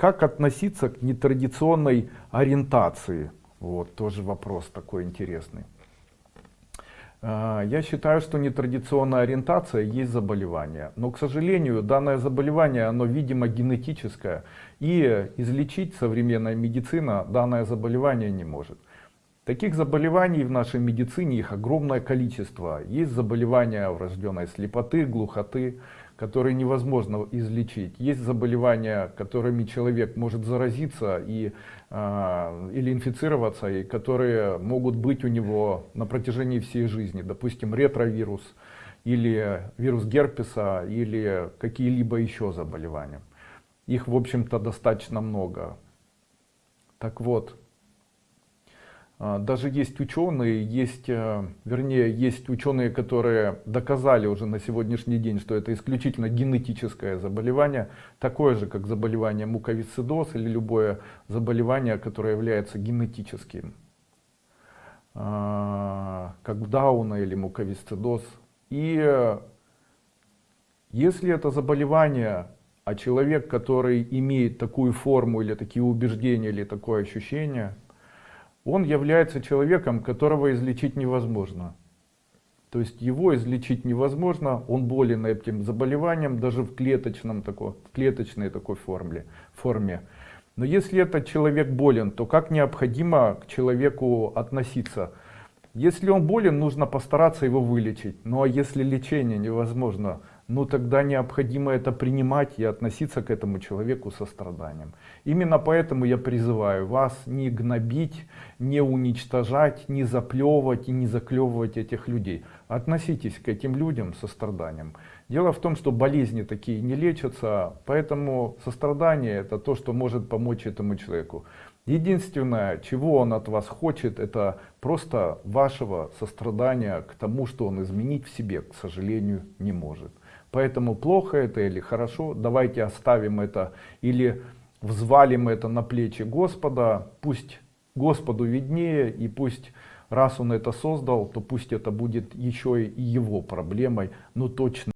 Как относиться к нетрадиционной ориентации? Вот, тоже вопрос такой интересный. А, я считаю, что нетрадиционная ориентация есть заболевание. Но, к сожалению, данное заболевание, оно, видимо, генетическое. И излечить современная медицина данное заболевание не может. Таких заболеваний в нашей медицине их огромное количество. Есть заболевания врожденной слепоты, глухоты, которые невозможно излечить. Есть заболевания, которыми человек может заразиться и, э, или инфицироваться, и которые могут быть у него на протяжении всей жизни. Допустим, ретровирус, или вирус герпеса, или какие-либо еще заболевания. Их, в общем-то, достаточно много. Так вот, даже есть ученые, есть, э, вернее, есть ученые, которые доказали уже на сегодняшний день, что это исключительно генетическое заболевание, такое же, как заболевание муковисцидоз или любое заболевание, которое является генетическим, а, как Дауна или муковисцидоз. И э, если это заболевание, а человек, который имеет такую форму или такие убеждения или такое ощущение, он является человеком, которого излечить невозможно. То есть его излечить невозможно, он болен этим заболеванием, даже в, клеточном, такой, в клеточной такой форме, форме. Но если этот человек болен, то как необходимо к человеку относиться? Если он болен, нужно постараться его вылечить. Ну а если лечение невозможно, ну тогда необходимо это принимать и относиться к этому человеку со страданием. Именно поэтому я призываю вас не гнобить, не уничтожать, не заплевывать и не заклевывать этих людей. Относитесь к этим людям со страданием. Дело в том, что болезни такие не лечатся, поэтому сострадание это то, что может помочь этому человеку. Единственное, чего он от вас хочет, это просто вашего сострадания к тому, что он изменить в себе, к сожалению, не может. Поэтому плохо это или хорошо, давайте оставим это или взвалим это на плечи Господа, пусть Господу виднее и пусть раз он это создал, то пусть это будет еще и его проблемой, но точно